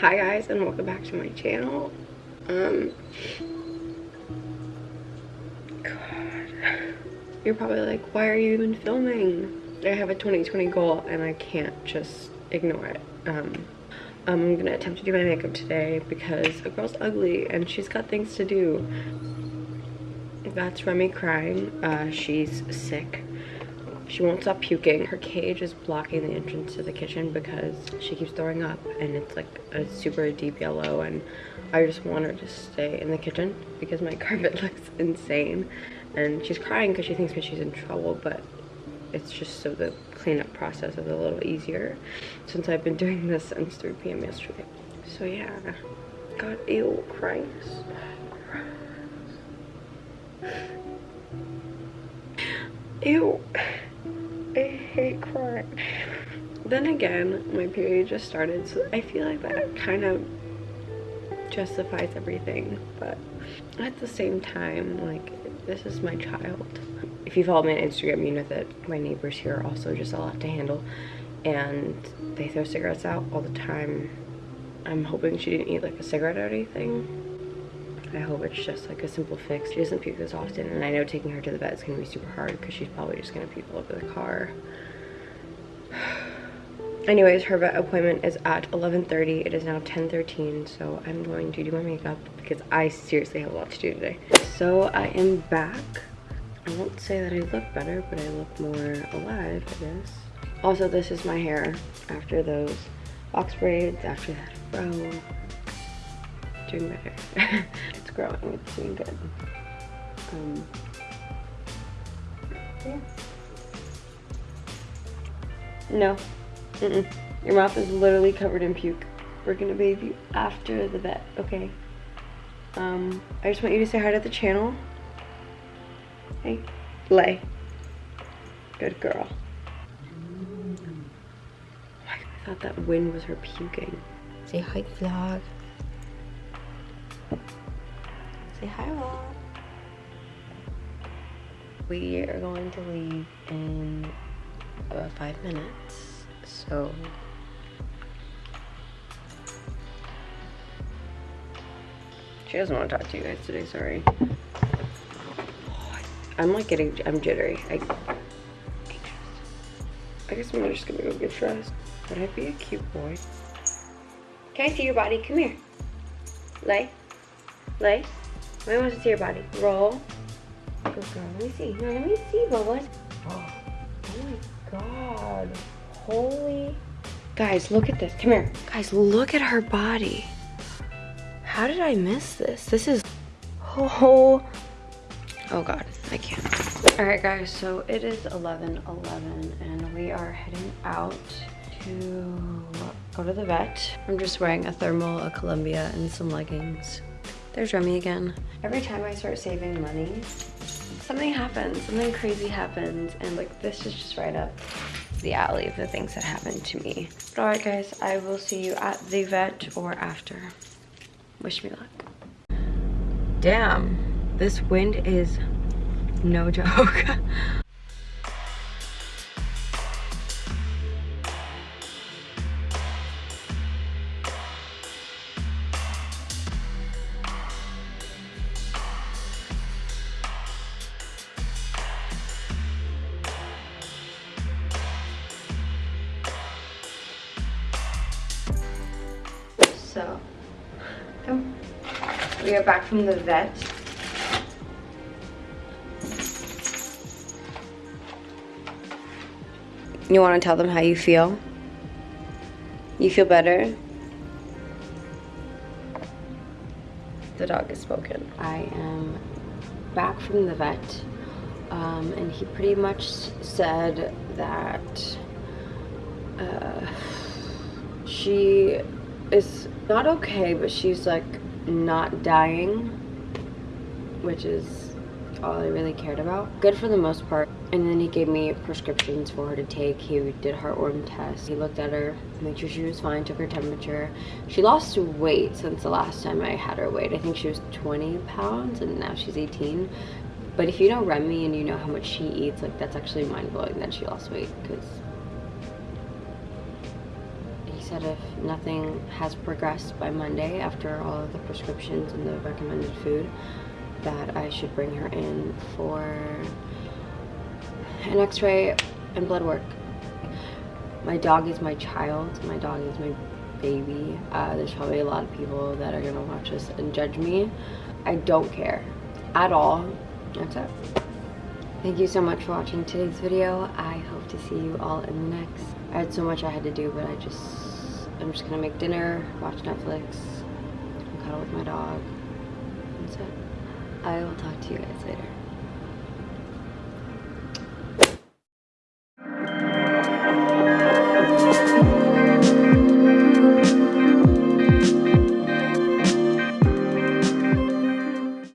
Hi guys and welcome back to my channel. Um God. You're probably like, why are you even filming? I have a 2020 goal and I can't just ignore it. Um I'm gonna attempt to do my makeup today because a girl's ugly and she's got things to do. That's Remy crying. Uh, she's sick. She won't stop puking. Her cage is blocking the entrance to the kitchen because she keeps throwing up and it's like a super deep yellow and I just want her to stay in the kitchen because my carpet looks insane and she's crying because she thinks that she's in trouble but it's just so the cleanup process is a little easier since I've been doing this since 3 p.m. yesterday. So yeah, God, ew, Christ. Ew. Hate crying. Then again, my period just started, so I feel like that kind of justifies everything. But at the same time, like, this is my child. If you follow me on Instagram, you know that my neighbors here are also just a lot to handle. And they throw cigarettes out all the time. I'm hoping she didn't eat like a cigarette or anything. I hope it's just like a simple fix. She doesn't puke as often and I know taking her to the vet is to be super hard because she's probably just going to puke all over the car. Anyways, her vet appointment is at 11.30. It is now 10.13 so I'm going to do my makeup because I seriously have a lot to do today. So I am back. I won't say that I look better but I look more alive I guess. Also this is my hair after those box braids, after that fro doing better. it's growing, it's doing good. Um, yeah. No. Mm -mm. Your mouth is literally covered in puke. We're gonna bathe you after the vet, okay? Um, I just want you to say hi to the channel. Hey, lay. Good girl. I thought that wind was her puking. Say hi, vlog. Say hi, Mom. We are going to leave in about five minutes, so she doesn't want to talk to you guys today. Sorry. I'm like getting, I'm jittery. I, I guess I'm just gonna go get dressed. Would I be a cute boy? Can I see your body? Come here. Lay. Lay. I want to see your body. Roll. Good girl. Let me see. No, let me see, Bubba. Oh, oh my god. Holy. Guys, look at this. Come here. Guys, look at her body. How did I miss this? This is... Oh, oh god. I can't. Alright guys, so it is 11 11 and we are heading out to go to the vet. I'm just wearing a thermal, a Columbia, and some leggings. There's Remy again. Every time I start saving money, something happens, something crazy happens, and like this is just right up the alley of the things that happened to me. But alright guys, I will see you at the vet or after. Wish me luck. Damn, this wind is no joke. So. We are back from the vet. You want to tell them how you feel? You feel better? The dog has spoken. I am back from the vet um, and he pretty much said that uh, she is not okay, but she's like not dying, which is all I really cared about. Good for the most part. And then he gave me prescriptions for her to take. He did heartworm tests. He looked at her, made sure she was fine, took her temperature. She lost weight since the last time I had her weighed. I think she was 20 pounds and now she's 18. But if you know Remy and you know how much she eats, like that's actually mind-blowing that she lost weight because said if nothing has progressed by Monday after all of the prescriptions and the recommended food, that I should bring her in for an x-ray and blood work. My dog is my child. My dog is my baby. Uh, there's probably a lot of people that are gonna watch this and judge me. I don't care at all. That's it. Thank you so much for watching today's video. I hope to see you all in the next. I had so much I had to do, but I just, I'm just gonna make dinner, watch Netflix, cuddle with my dog. That's it. I will talk to you guys later.